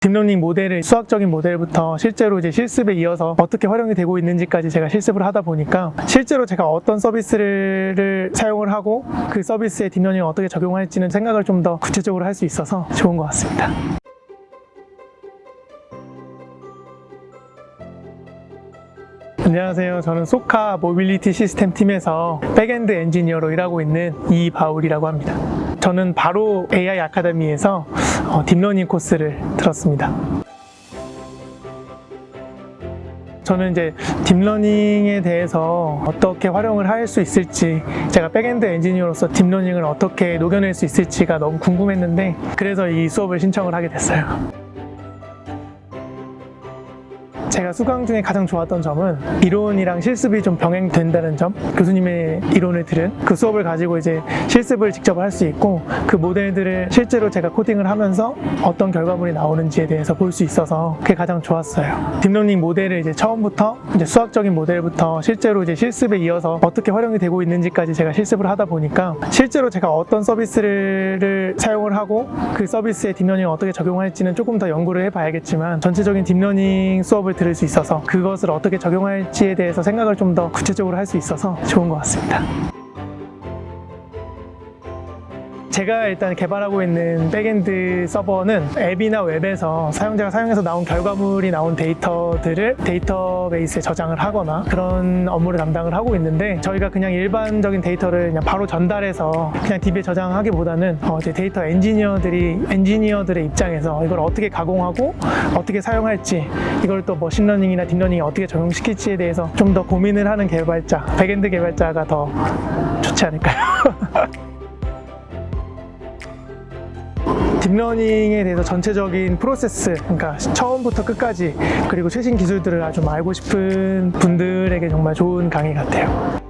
deep learning 모델을 수학적인 모델부터 실제로 이제 실습에 이어서 어떻게 활용이 되고 있는지까지 제가 실습을 하다 보니까 실제로 제가 어떤 서비스를 사용을 하고 그 서비스에 deep learning을 어떻게 적용할지는 생각을 좀 더 구체적으로 할 수 있어서 좋은 것 같습니다. 안녕하세요. 저는 쏘카 모빌리티 시스템 팀에서 backend 엔지니어로 일하고 있는 이바울이라고 합니다. 저는 바로 AI 아카데미에서 어, deep learning 코스를 들었습니다. 저는 이제 deep learning에 대해서 어떻게 활용을 할 수 있을지 제가 backend 엔지니어로서 deep learning을 어떻게 녹여낼 수 있을지가 너무 궁금했는데 그래서 이 수업을 신청을 하게 됐어요. 제가 수강 중에 가장 좋았던 점은 이론이랑 실습이 좀 병행된다는 점. 교수님의 이론을 들은 그 수업을 가지고 이제 실습을 직접 할 수 있고 그 모델들을 실제로 제가 코딩을 하면서 어떤 결과물이 나오는지에 대해서 볼 수 있어서 그게 가장 좋았어요. deep learning 모델을 이제 처음부터 이제 수학적인 모델부터 실제로 이제 실습에 이어서 어떻게 활용이 되고 있는지까지 제가 실습을 하다 보니까 실제로 제가 어떤 서비스를 사용을 하고 그 서비스에 deep learning을 어떻게 적용할지는 조금 더 연구를 해봐야겠지만 전체적인 deep learning 수업을 들을 수 있어서 그것을 어떻게 적용할지에 대해서 생각을 좀 더 구체적으로 할 수 있어서 좋은 것 같습니다. 제가 일단 개발하고 있는 backend 서버는 앱이나 웹에서 사용자가 사용해서 나온 결과물이 나온 데이터들을 데이터베이스에 저장을 하거나 그런 업무를 담당을 하고 있는데 저희가 그냥 일반적인 데이터를 그냥 바로 전달해서 그냥 DB에 저장하기보다는 어 이제 데이터 엔지니어들이 엔지니어들의 입장에서 이걸 어떻게 가공하고 어떻게 사용할지 이걸 또 머신러닝이나 딥러닝에 어떻게 적용시킬지에 대해서 좀 더 고민을 하는 개발자 backend 개발자가 더 좋지 않을까요? deep learning에 대해서 전체적인 프로세스, 그러니까 처음부터 끝까지 그리고 최신 기술들을 아주 알고 싶은 분들에게 정말 좋은 강의 같아요.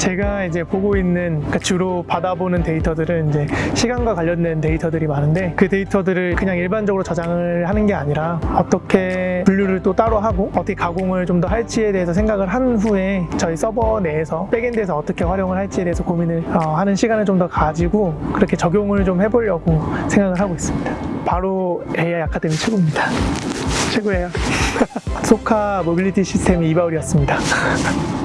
제가 이제 보고 있는 그러니까 주로 받아보는 데이터들은 이제 시간과 관련된 데이터들이 많은데 그 데이터들을 그냥 일반적으로 저장을 하는 게 아니라 어떻게 분류를 또 따로 하고 어떻게 가공을 좀 더 할지에 대해서 생각을 한 후에 저희 서버 내에서 backend에서 어떻게 활용을 할지에 대해서 고민을 어, 하는 시간을 좀 더 가지고 그렇게 적용을 좀 해보려고 생각을 하고 있습니다. 바로 AI 아카데미 최고입니다. 최고예요. 소카 모빌리티 시스템 이바울이었습니다.